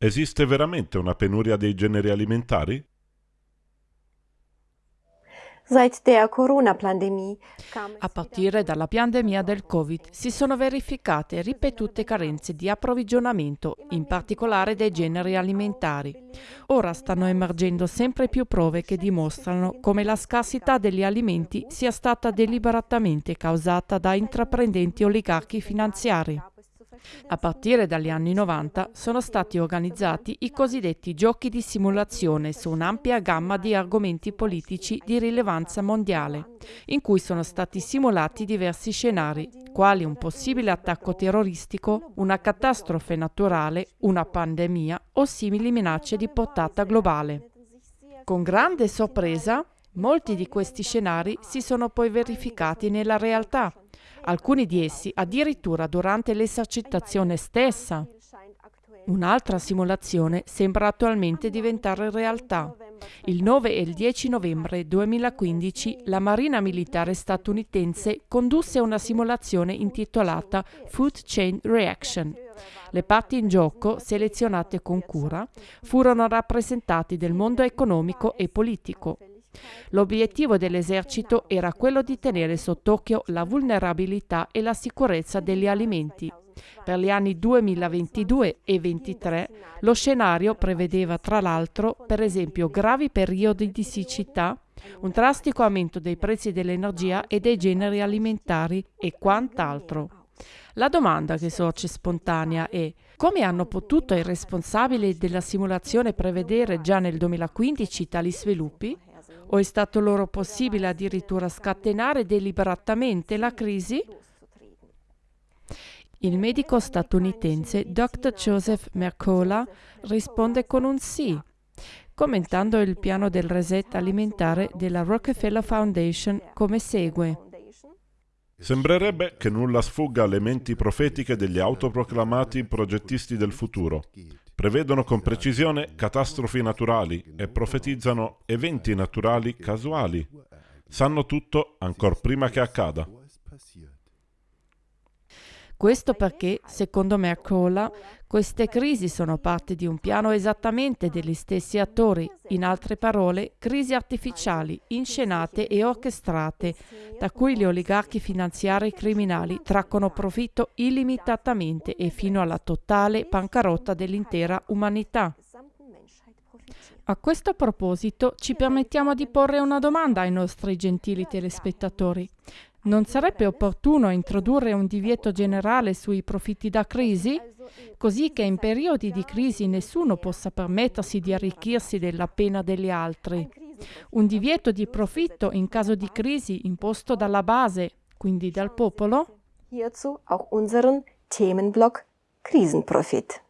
Esiste veramente una penuria dei generi alimentari? A partire dalla pandemia del Covid si sono verificate ripetute carenze di approvvigionamento, in particolare dei generi alimentari. Ora stanno emergendo sempre più prove che dimostrano come la scarsità degli alimenti sia stata deliberatamente causata da intraprendenti oligarchi finanziari. A partire dagli anni 90 sono stati organizzati i cosiddetti giochi di simulazione su un'ampia gamma di argomenti politici di rilevanza mondiale, in cui sono stati simulati diversi scenari, quali un possibile attacco terroristico, una catastrofe naturale, una pandemia o simili minacce di portata globale. Con grande sorpresa, molti di questi scenari si sono poi verificati nella realtà alcuni di essi addirittura durante l'esercitazione stessa. Un'altra simulazione sembra attualmente diventare realtà. Il 9 e il 10 novembre 2015 la Marina Militare statunitense condusse una simulazione intitolata Food Chain Reaction. Le parti in gioco, selezionate con cura, furono rappresentanti del mondo economico e politico, L'obiettivo dell'esercito era quello di tenere sott'occhio la vulnerabilità e la sicurezza degli alimenti. Per gli anni 2022 e 2023 lo scenario prevedeva tra l'altro per esempio gravi periodi di siccità, un drastico aumento dei prezzi dell'energia e dei generi alimentari e quant'altro. La domanda che sorge spontanea è come hanno potuto i responsabili della simulazione prevedere già nel 2015 tali sviluppi? O è stato loro possibile addirittura scatenare deliberatamente la crisi? Il medico statunitense Dr. Joseph Mercola risponde con un sì, commentando il piano del reset alimentare della Rockefeller Foundation come segue. Sembrerebbe che nulla sfugga alle menti profetiche degli autoproclamati progettisti del futuro. Prevedono con precisione catastrofi naturali e profetizzano eventi naturali casuali. Sanno tutto ancora prima che accada. Questo perché, secondo Mercola, queste crisi sono parte di un piano esattamente degli stessi attori, in altre parole, crisi artificiali, inscenate e orchestrate, da cui gli oligarchi finanziari criminali traccono profitto illimitatamente e fino alla totale bancarotta dell'intera umanità. A questo proposito ci permettiamo di porre una domanda ai nostri gentili telespettatori. Non sarebbe opportuno introdurre un divieto generale sui profitti da crisi, così che in periodi di crisi nessuno possa permettersi di arricchirsi della pena degli altri. Un divieto di profitto in caso di crisi imposto dalla base, quindi dal popolo? Hierzu auch unseren Themenblock Krisenprofit.